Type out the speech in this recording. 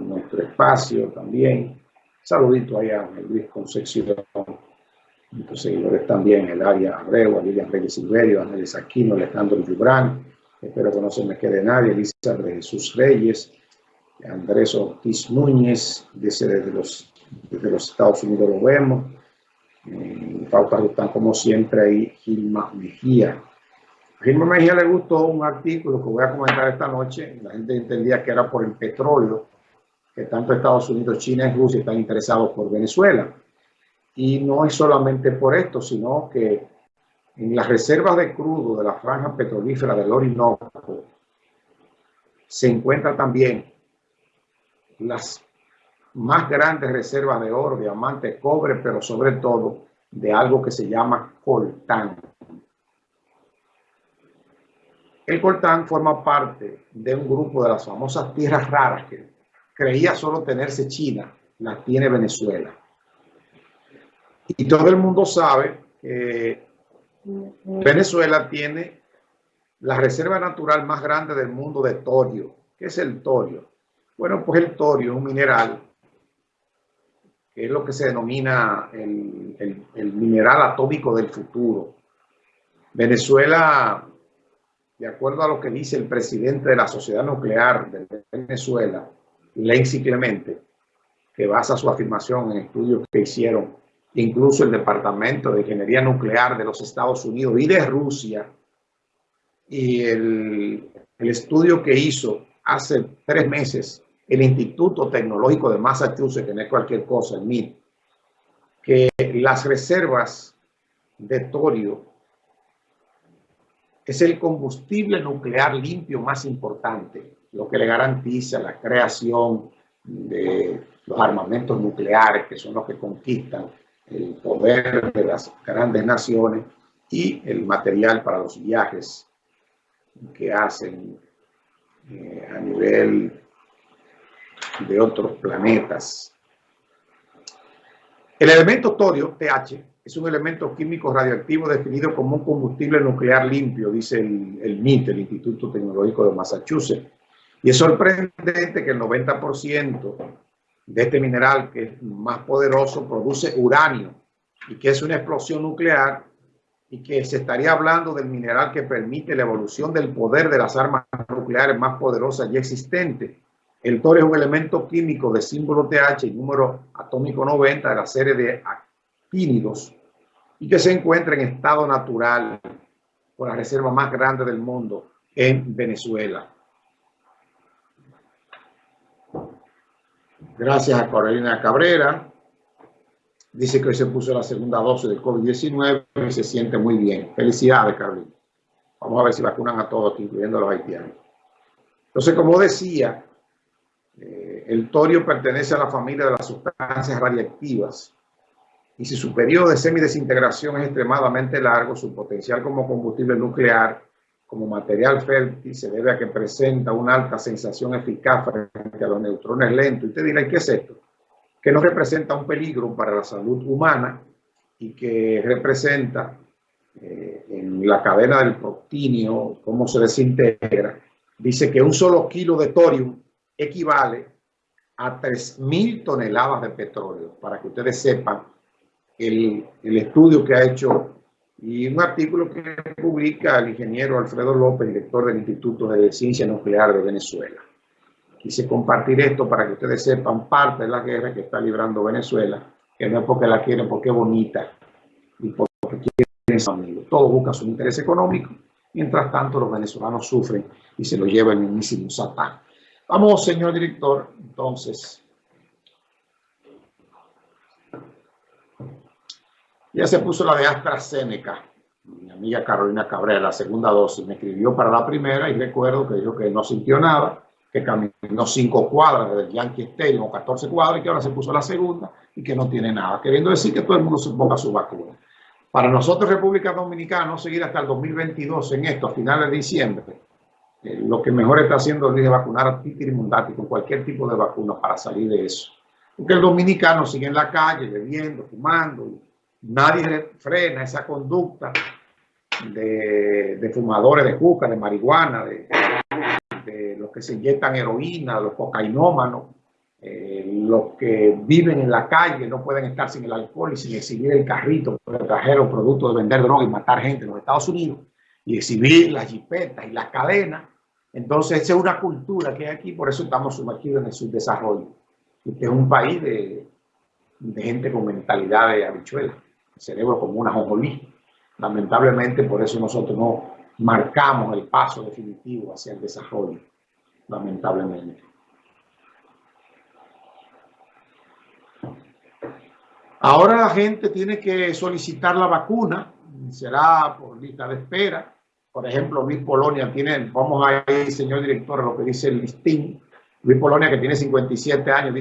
nuestro espacio también. Saludito allá a Luis Concepción, nuestros seguidores también, el área Abreu, a Lilian Reyes Silverio, a Nelly Aquino, Alejandro Yubrán, espero que no se me quede nadie, Elisa de Jesús Reyes, Andrés Ortiz Núñez, desde los, desde los Estados Unidos lo vemos, eh, Pauta están como siempre ahí, Gilma Mejía. Gilma Mejía le gustó un artículo que voy a comentar esta noche, la gente entendía que era por el petróleo, que tanto Estados Unidos, China y Rusia están interesados por Venezuela. Y no es solamente por esto, sino que en las reservas de crudo de la franja petrolífera del Orinoco se encuentran también las más grandes reservas de oro, diamante, cobre, pero sobre todo de algo que se llama coltán. El coltán forma parte de un grupo de las famosas tierras raras que creía solo tenerse China, las tiene Venezuela. Y todo el mundo sabe que Venezuela tiene la reserva natural más grande del mundo de torio. ¿Qué es el torio? Bueno, pues el torio es un mineral que es lo que se denomina el, el mineral atómico del futuro. Venezuela, de acuerdo a lo que dice el presidente de la Sociedad Nuclear de Venezuela, Lenzi Clemente, que basa su afirmación en estudios que hicieron incluso el Departamento de Ingeniería Nuclear de los Estados Unidos y de Rusia, y el, estudio que hizo hace tres meses el Instituto Tecnológico de Massachusetts, que no es cualquier cosa, el MIT, que las reservas de torio es el combustible nuclear limpio más importante, lo que le garantiza la creación de los armamentos nucleares, que son los que conquistan el poder de las grandes naciones y el material para los viajes que hacen eh, a nivel de otros planetas. El elemento torio, TH, es un elemento químico radioactivo definido como un combustible nuclear limpio, dice el, el MIT, el Instituto Tecnológico de Massachusetts. Y es sorprendente que el 90% de este mineral, que es más poderoso, produce uranio y que es una explosión nuclear y que se estaría hablando del mineral que permite la evolución del poder de las armas nucleares más poderosas ya existentes. El torio es un elemento químico de símbolo TH y número atómico 90 de la serie de actínidos y que se encuentra en estado natural por la reserva más grande del mundo en Venezuela. Gracias a Carolina Cabrera. Dice que hoy se puso la segunda dosis del COVID-19 y se siente muy bien. Felicidades, Carolina. Vamos a ver si vacunan a todos, incluyendo a los haitianos. Entonces, como decía, eh, el torio pertenece a la familia de las sustancias radiactivas y si su periodo de semidesintegración es extremadamente largo, su potencial como combustible nuclear como material fértil se debe a que presenta una alta sensación eficaz frente a los neutrones lentos. Y usted dirá, ¿qué es esto? Que no representa un peligro para la salud humana y que representa eh, en la cadena del protinio, cómo se desintegra. Dice que un solo kilo de torium equivale a 3.000 toneladas de petróleo, para que ustedes sepan el, el estudio que ha hecho y un artículo que publica el ingeniero Alfredo López, director del Instituto de Ciencia Nuclear de Venezuela. Quise compartir esto para que ustedes sepan parte de la guerra que está librando Venezuela, que no es porque la quieren, porque es bonita y porque quieren ser amigos. Todos buscan su interés económico, mientras tanto los venezolanos sufren y se lo lleva el mismísimo Satán. Vamos, señor director, entonces, Ya se puso la de AstraZeneca. Mi amiga Carolina Cabrera, la segunda dosis, me escribió para la primera y recuerdo que dijo que no sintió nada, que caminó cinco cuadras desde el Yankee Stadium o 14 cuadras y que ahora se puso la segunda y que no tiene nada, queriendo decir que todo el mundo se ponga su vacuna. Para nosotros, República Dominicana, seguir hasta el 2022 en esto, a finales de diciembre, eh, lo que mejor está haciendo es vacunar a Titi Mundati con cualquier tipo de vacuna para salir de eso. Porque el dominicano sigue en la calle bebiendo, fumando, Nadie frena esa conducta de, fumadores de juca, de marihuana, de, los que se inyectan heroína, los cocainómanos, eh, los que viven en la calle no pueden estar sin el alcohol y sin exhibir el carrito que trajeron producto de vender droga y matar gente en los Estados Unidos y exhibir las jipetas y las cadenas. Entonces, esa es una cultura que hay aquí, por eso estamos sumergidos en el subdesarrollo. Este es un país de, gente con mentalidad de habichuela, el cerebro como una jonjolí. Lamentablemente, por eso nosotros no marcamos el paso definitivo hacia el desarrollo, lamentablemente. Ahora la gente tiene que solicitar la vacuna, será por lista de espera. Por ejemplo, Luis Polonia tiene, vamos ahí, señor director, lo que dice el listín. Luis Polonia, que tiene 57 años,